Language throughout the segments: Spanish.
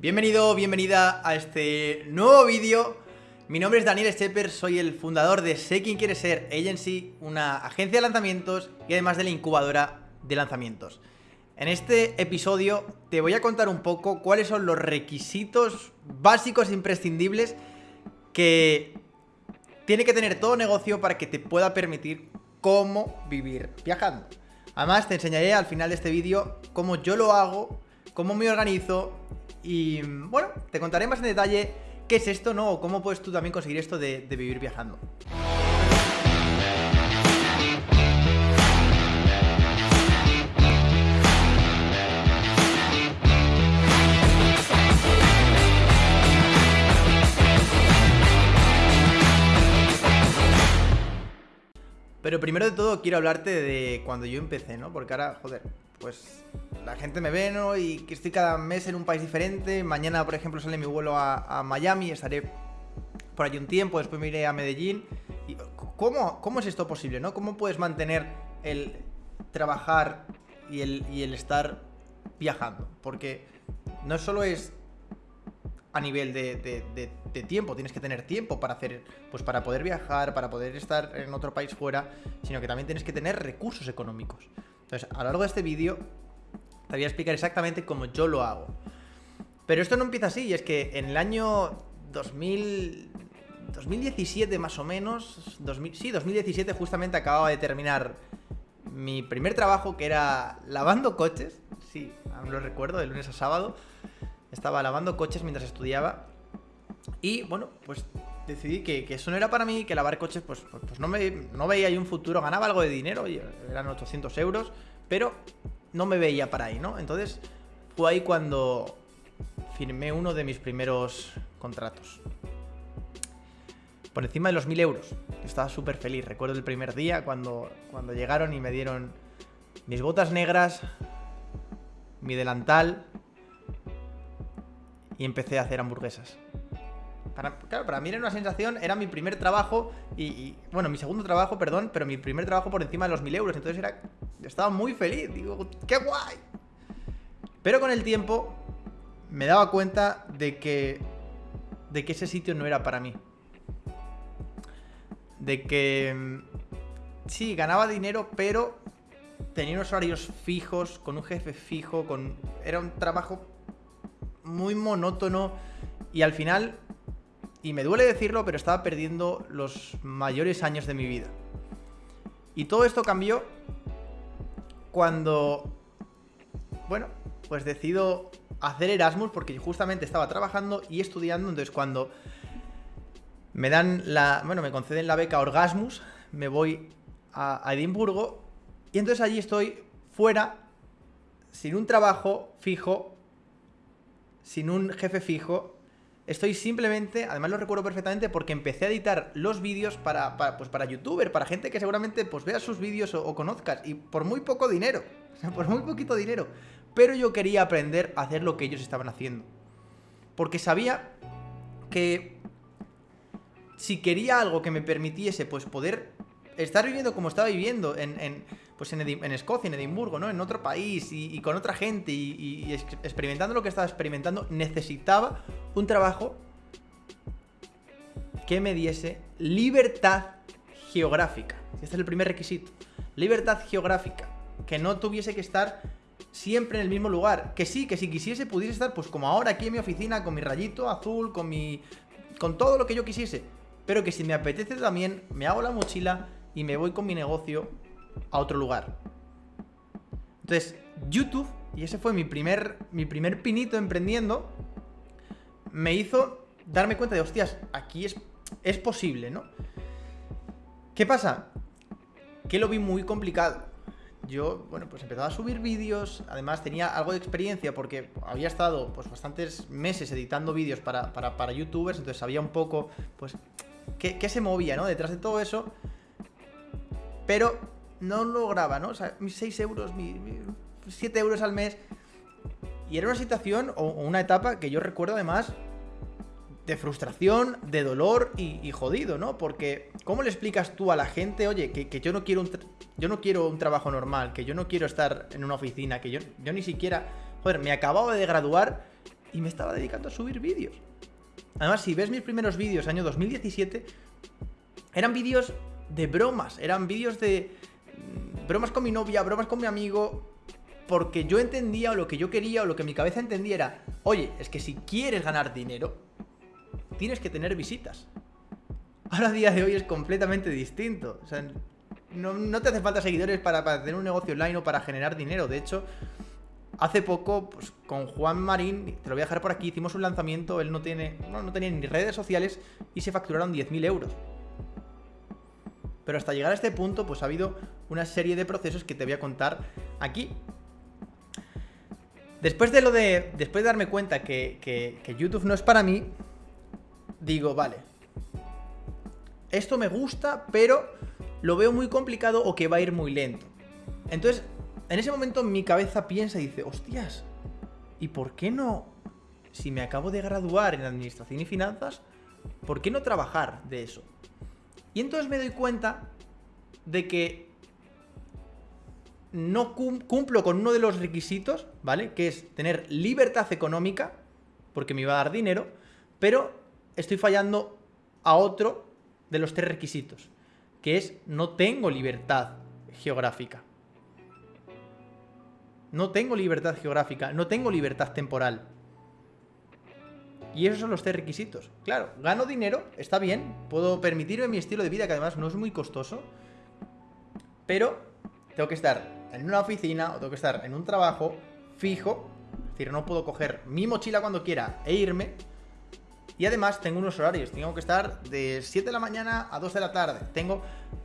Bienvenido, bienvenida a este nuevo vídeo. Mi nombre es Daniel Stepper, soy el fundador de Sé Quién Quiere Ser Agency, una agencia de lanzamientos y además de la incubadora de lanzamientos. En este episodio te voy a contar un poco cuáles son los requisitos básicos e imprescindibles que tiene que tener todo negocio para que te pueda permitir cómo vivir viajando. Además te enseñaré al final de este vídeo cómo yo lo hago, cómo me organizo y bueno, te contaré más en detalle qué es esto, ¿no? O cómo puedes tú también conseguir esto de, vivir viajando. Pero primero de todo quiero hablarte de cuando yo empecé, ¿no? Porque ahora, joder, pues la gente me ve, ¿no? Y que estoy cada mes en un país diferente. Mañana, por ejemplo, sale mi vuelo a, Miami, estaré por allí un tiempo, después me iré a Medellín. Y, ¿cómo, ¿Cómo es esto posible, no? ¿Cómo puedes mantener el trabajar y el, y el estar viajando? Porque no solo es a nivel de, de, tiempo, tienes que tener tiempo para hacer, pues para poder viajar, para poder estar en otro país fuera, sino que también tienes que tener recursos económicos. Entonces, a lo largo de este vídeo te voy a explicar exactamente cómo yo lo hago. Pero esto no empieza así, y es que en el año 2000, 2017 más o menos, 2000, sí, 2017 justamente acababa de terminar mi primer trabajo que era lavando coches, sí, aún lo recuerdo, de lunes a sábado, estaba lavando coches mientras estudiaba. Y bueno, pues decidí que, eso no era para mí, que lavar coches pues, pues, pues no, me, veía ahí un futuro, ganaba algo de dinero, eran 800 euros, pero no me veía para ahí, ¿no? Entonces fue ahí cuando firmé uno de mis primeros contratos. Por encima de los 1000 euros. Estaba súper feliz. Recuerdo el primer día cuando, cuando llegaron y me dieron mis botas negras, mi delantal y empecé a hacer hamburguesas. Claro, para mí era una sensación, era mi primer trabajo y, bueno, mi segundo trabajo, perdón, pero mi primer trabajo por encima de los 1000 euros. Entonces era estaba muy feliz, digo, ¡qué guay! Pero con el tiempo me daba cuenta de que, de que ese sitio no era para mí. De que mm, sí, ganaba dinero, pero tenía unos horarios fijos, con un jefe fijo, con era un trabajo muy monótono y al final, y me duele decirlo, pero estaba perdiendo los mayores años de mi vida. Y todo esto cambió cuando, bueno, pues decido hacer Erasmus porque justamente estaba trabajando y estudiando, entonces cuando me dan la, bueno, me conceden la beca Orgasmus, me voy a, Edimburgo y entonces allí estoy fuera, sin un trabajo fijo, sin un jefe fijo, Estoy simplemente, además lo recuerdo perfectamente porque empecé a editar los vídeos para, pues para youtuber, para gente que seguramente pues vea sus vídeos o, conozcas y por muy poco dinero, o sea, por muy poquito dinero. Pero yo quería aprender a hacer lo que ellos estaban haciendo. Porque sabía que si quería algo que me permitiese pues poder estar viviendo como estaba viviendo en, pues en, Escocia, en Edimburgo, ¿no? En otro país y, con otra gente y, experimentando lo que estaba experimentando, necesitaba un trabajo que me diese libertad geográfica. Este es el primer requisito. Libertad geográfica. Que no tuviese que estar siempre en el mismo lugar. Que sí, que si quisiese pudiese estar pues como ahora aquí en mi oficina con mi rayito azul, con mi... con todo lo que yo quisiese. Pero que si me apetece también me hago la mochila y me voy con mi negocio a otro lugar. Entonces, YouTube, y ese fue mi primer, mi primer pinito emprendiendo, me hizo darme cuenta de, hostias, aquí es, es posible, ¿no? ¿Qué pasa? Que lo vi muy complicado. Yo, bueno, pues empezaba a subir vídeos, además tenía algo de experiencia porque había estado pues bastantes meses editando vídeos para, para, youtubers, entonces sabía un poco, pues, qué, qué se movía, ¿no? Detrás de todo eso. Pero no lograba, ¿no? O sea, mis 6 euros, mis, 7 euros al mes. Y era una situación o una etapa que yo recuerdo además de frustración, de dolor y, jodido, ¿no? Porque, ¿cómo le explicas tú a la gente, oye, que, yo no quiero un yo no quiero un trabajo normal, que yo no quiero estar en una oficina, que yo, yo ni siquiera. Joder, me acababa de graduar y me estaba dedicando a subir vídeos. Además, si ves mis primeros vídeos, año 2017, eran vídeos de bromas, eran vídeos de mm, bromas con mi novia, bromas con mi amigo, porque yo entendía o lo que yo quería o lo que mi cabeza entendía era, oye, es que si quieres ganar dinero, tienes que tener visitas. Ahora a día de hoy es completamente distinto. O sea, no, te hace falta seguidores para, para, tener un negocio online o para generar dinero. De hecho, hace poco, pues, con Juan Marín, te lo voy a dejar por aquí, hicimos un lanzamiento, él no tiene, no, no tenía ni redes sociales y se facturaron 10.000 euros. Pero hasta llegar a este punto, pues ha habido una serie de procesos que te voy a contar aquí. Después de lo de. Después de darme cuenta que, que YouTube no es para mí, digo, vale. Esto me gusta, pero lo veo muy complicado o que va a ir muy lento. Entonces, en ese momento mi cabeza piensa y dice, hostias, ¿y por qué no? Si me acabo de graduar en administración y finanzas, ¿por qué no trabajar de eso? Y entonces me doy cuenta de que no cumplo con uno de los requisitos, ¿vale? Que es tener libertad económica, porque me iba a dar dinero, pero estoy fallando a otro de los tres requisitos, que es no tengo libertad geográfica. No tengo libertad geográfica, no tengo libertad temporal. Y esos son los tres requisitos. Claro, gano dinero, está bien, puedo permitirme mi estilo de vida, que además no es muy costoso, pero tengo que estar en una oficina o tengo que estar en un trabajo fijo, es decir, no puedo coger mi mochila cuando quiera e irme. Y además tengo unos horarios, tengo que estar de 7 de la mañana a 2 de la tarde. Tengo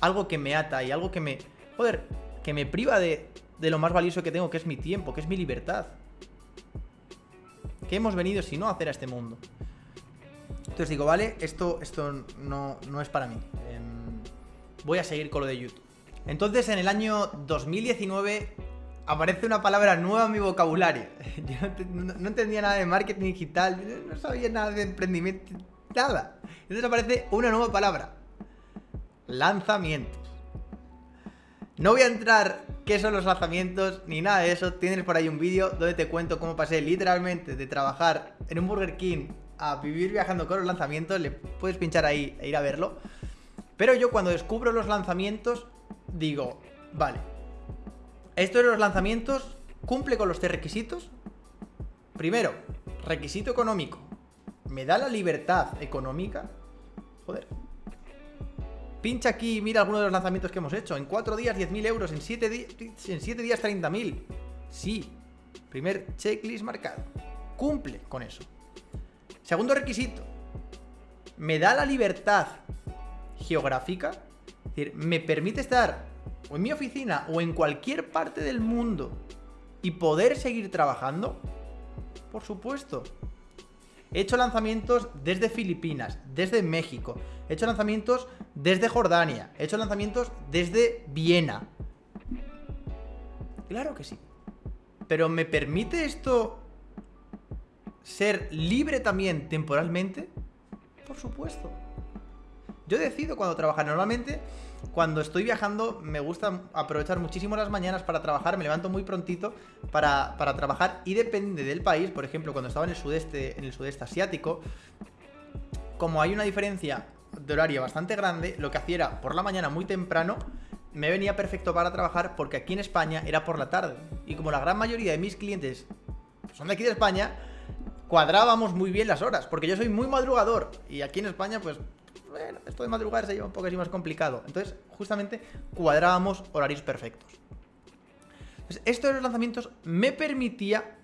algo que me ata y algo que me... Joder, que me priva de, de lo más valioso que tengo, que es mi tiempo, que es mi libertad. ¿Qué hemos venido si no a hacer a este mundo? Entonces digo, vale, esto, esto no, no es para mí. Em, voy a seguir con lo de YouTube. Entonces en el año 2019 aparece una palabra nueva en mi vocabulario. Yo no, entendía nada de marketing digital, no sabía nada de emprendimiento, nada. Entonces aparece una nueva palabra. Lanzamientos. No voy a entrar qué son los lanzamientos ni nada de eso. Tienes por ahí un vídeo donde te cuento cómo pasé literalmente de trabajar en un Burger King a vivir viajando con los lanzamientos. Le puedes pinchar ahí e ir a verlo. Pero yo cuando descubro los lanzamientos digo, vale, esto de los lanzamientos cumple con los tres requisitos. Primero, requisito económico. ¿Me da la libertad económica? Joder, Pincha aquí y mira algunos de los lanzamientos que hemos hecho. En 4 días 10.000 euros, en 7, en 7 días 30.000. Sí, primer checklist marcado. Cumple con eso. Segundo requisito. Me da la libertad geográfica. Es decir, me permite estar o en mi oficina o en cualquier parte del mundo y poder seguir trabajando. Por supuesto. He hecho lanzamientos desde Filipinas, desde México. He hecho lanzamientos desde Jordania. He hecho lanzamientos desde Viena. Claro que sí. Pero ¿me permite esto ser libre también temporalmente? Por supuesto. Yo decido cuando trabajar. Normalmente cuando estoy viajando me gusta aprovechar muchísimo las mañanas para trabajar, me levanto muy prontito para, trabajar y depende del país, por ejemplo, cuando estaba en el sudeste, en el sudeste asiático, como hay una diferencia de horario bastante grande, lo que hacía era por la mañana muy temprano, me venía perfecto para trabajar porque aquí en España era por la tarde. Y como la gran mayoría de mis clientes son de aquí de España, cuadrábamos muy bien las horas, porque yo soy muy madrugador y aquí en España pues bueno, esto de madrugar se lleva un poco así más complicado. Entonces, justamente cuadrábamos horarios perfectos. Entonces, esto de los lanzamientos me permitía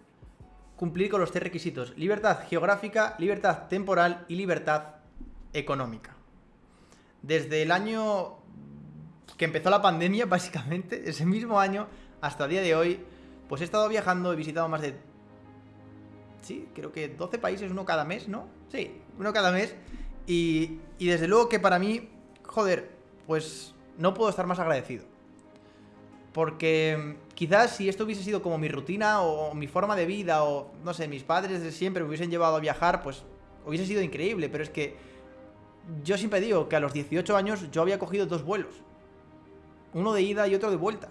cumplir con los tres requisitos. Libertad geográfica, libertad temporal y libertad económica. Desde el año que empezó la pandemia, básicamente, ese mismo año, hasta el día de hoy, pues he estado viajando, he visitado más de... Sí, creo que 12 países, uno cada mes, ¿no? Sí, uno cada mes. Y, desde luego que para mí, joder, pues no puedo estar más agradecido. Porque quizás si esto hubiese sido como mi rutina o mi forma de vida o, no sé, mis padres de siempre me hubiesen llevado a viajar, pues hubiese sido increíble. Pero es que yo siempre digo que a los 18 años yo había cogido dos vuelos. Uno de ida y otro de vuelta.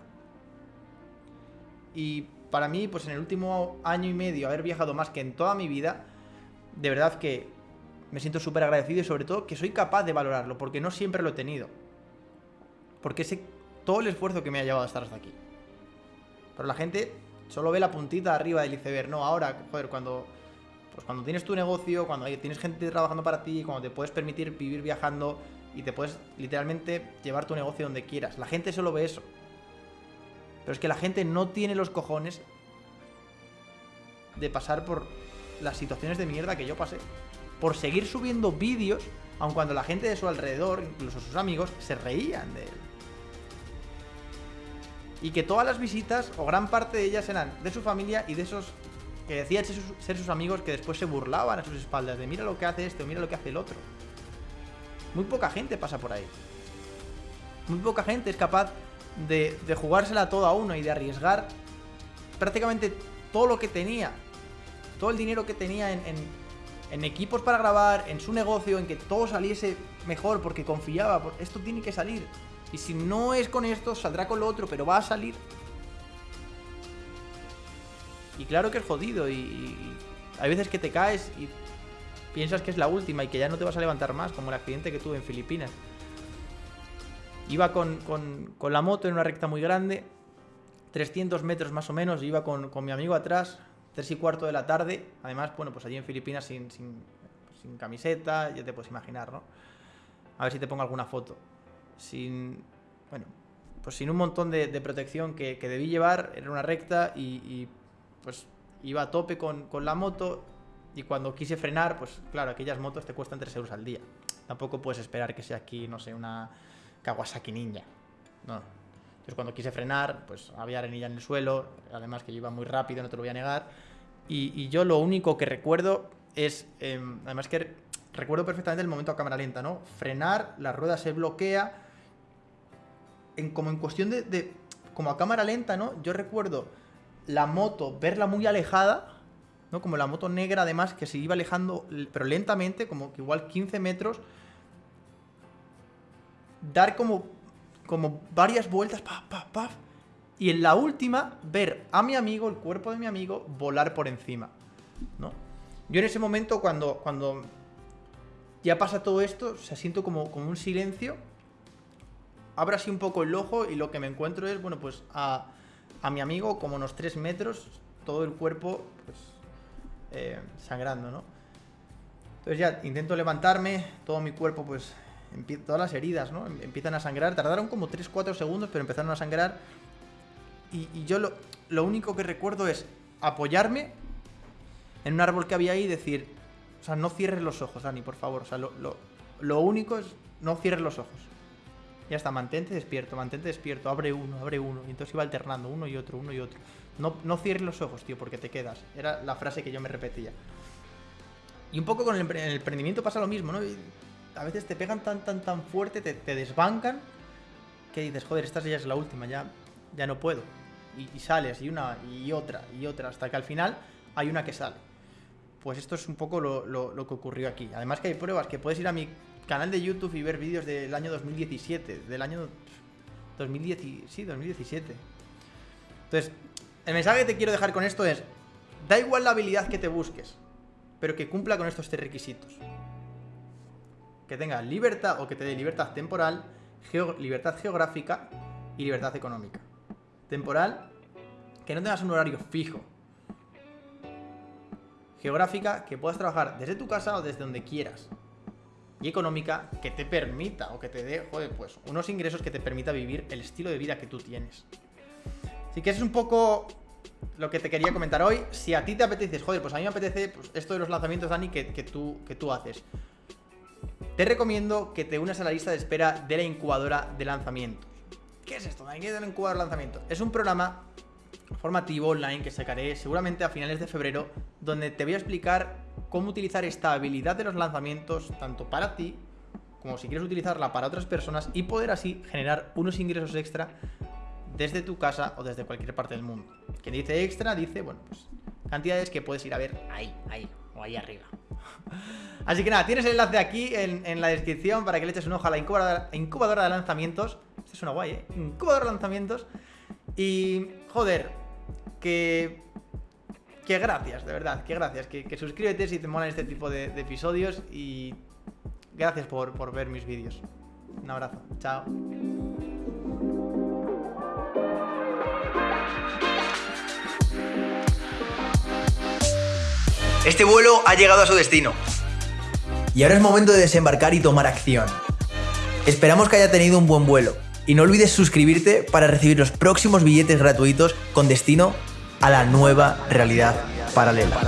Y para mí, pues en el último año y medio, haber viajado más que en toda mi vida, de verdad que me siento súper agradecido y sobre todo que soy capaz de valorarlo, porque no siempre lo he tenido. Porque sé todo el esfuerzo que me ha llevado a estar hasta aquí. Pero la gente solo ve la puntita arriba del iceberg, no, ahora, joder, cuando pues cuando tienes tu negocio, cuando tienes gente trabajando para ti, cuando te puedes permitir vivir viajando y te puedes literalmente llevar tu negocio donde quieras. La gente solo ve eso. Pero es que la gente no tiene los cojones de pasar por las situaciones de mierda que yo pasé. Por seguir subiendo vídeos, aun cuando la gente de su alrededor, incluso sus amigos, se reían de él. Y que todas las visitas, o gran parte de ellas, eran de su familia y de esos que decían ser sus, amigos que después se burlaban a sus espaldas de mira lo que hace este mira lo que hace el otro. Muy poca gente pasa por ahí. Muy poca gente es capaz de, jugársela todo a uno y de arriesgar prácticamente todo lo que tenía. Todo el dinero que tenía en, en, equipos para grabar, en su negocio, en que todo saliese mejor porque confiaba. esto tiene que salir. Y si no es con esto, saldrá con lo otro, pero va a salir. Y claro que es jodido y, hay veces que te caes y piensas que es la última y que ya no te vas a levantar más, como el accidente que tuve en Filipinas. Iba con, la moto en una recta muy grande, 300 metros más o menos, iba con, mi amigo atrás, 3 y cuarto de la tarde, además, bueno, pues allí en Filipinas sin, sin, camiseta, ya te puedes imaginar, ¿no? A ver si te pongo alguna foto. Sin, bueno, pues sin un montón de, protección que, debí llevar, era una recta y pues iba a tope con, la moto y cuando quise frenar, pues claro, aquellas motos te cuestan 3 euros al día. Tampoco puedes esperar que sea aquí, no sé, una Kawasaki Ninja. No. Entonces cuando quise frenar, pues había arenilla en el suelo, además que yo iba muy rápido, no te lo voy a negar. Y, yo lo único que recuerdo es, em, además que recuerdo perfectamente el momento a cámara lenta, ¿no? Frenar, la rueda se bloquea, en, como en cuestión de, como a cámara lenta, ¿no? Yo recuerdo la moto, verla muy alejada, ¿no? Como la moto negra además que se iba alejando, pero lentamente, como que igual 15 metros. Dar como, como varias vueltas, paf, paf, paf. Y en la última, ver a mi amigo, el cuerpo de mi amigo, volar por encima, ¿no? Yo en ese momento, cuando, cuando ya pasa todo esto, se siento como, como un silencio. Abro así un poco el ojo y lo que me encuentro es, bueno, pues a a mi amigo como unos 3 metros, todo el cuerpo pues, eh, sangrando, ¿no? Entonces ya intento levantarme, todo mi cuerpo pues, todas las heridas, ¿no? Em, empiezan a sangrar, tardaron como 3-4 segundos, pero empezaron a sangrar. Y, yo lo, lo, único que recuerdo es apoyarme en un árbol que había ahí y decir, o sea, no cierres los ojos, Dani, por favor. O sea, lo, lo, lo único es no cierres los ojos. Ya está, mantente despierto, mantente despierto, abre uno, abre uno. Y entonces iba alternando uno y otro, uno y otro. No, no cierres los ojos, tío, porque te quedas. Era la frase que yo me repetía. Y un poco con el, emprendimiento pasa lo mismo, ¿no? a veces te pegan tan, tan, tan fuerte, te, desbancan, que dices, joder, esta ya es la última, ya, ya no puedo. Y, sales, y una, y otra, y otra, hasta que al final hay una que sale. Pues esto es un poco lo, lo que ocurrió aquí. Además que hay pruebas que puedes ir a mi canal de YouTube y ver vídeos del año 2017, del año 2010, sí, 2017. Entonces, el mensaje que te quiero dejar con esto es, da igual la habilidad que te busques, pero que cumpla con estos tres requisitos. Que tenga libertad o que te dé libertad temporal, libertad geográfica y libertad económica. Temporal, que no tengas un horario fijo. Geográfica, que puedas trabajar desde tu casa o desde donde quieras y económica que te permita o que te dé, joder, pues unos ingresos que te permita vivir el estilo de vida que tú tienes. Así que es un poco lo que te quería comentar hoy. Si a ti te apetece, joder, pues a mí me apetece pues, esto de los lanzamientos, Dani, que, tú, que tú haces. Te recomiendo que te unas a la lista de espera de la incubadora de lanzamientos. ¿Qué es esto, es la incubadora de lanzamientos? Es un programa formativo online que sacaré seguramente a finales de febrero, donde te voy a explicar cómo utilizar esta habilidad de los lanzamientos tanto para ti como si quieres utilizarla para otras personas y poder así generar unos ingresos extra desde tu casa o desde cualquier parte del mundo. Quien dice extra dice, bueno, pues cantidades que puedes ir a ver ahí, ahí o ahí arriba. Así que nada, tienes el enlace aquí en, la descripción para que le eches un ojo a la incubadora de lanzamientos. Es una guay, ¿eh? Incubadora de lanzamientos. Y, joder, que que gracias, de verdad, que gracias. Que, que suscríbete si te molan este tipo de, de episodios y gracias por, por ver mis vídeos. Un abrazo, chao. Este vuelo ha llegado a su destino. Y ahora es momento de desembarcar y tomar acción. Esperamos que haya tenido un buen vuelo. Y no olvides suscribirte para recibir los próximos billetes gratuitos con destino a la nueva realidad paralela.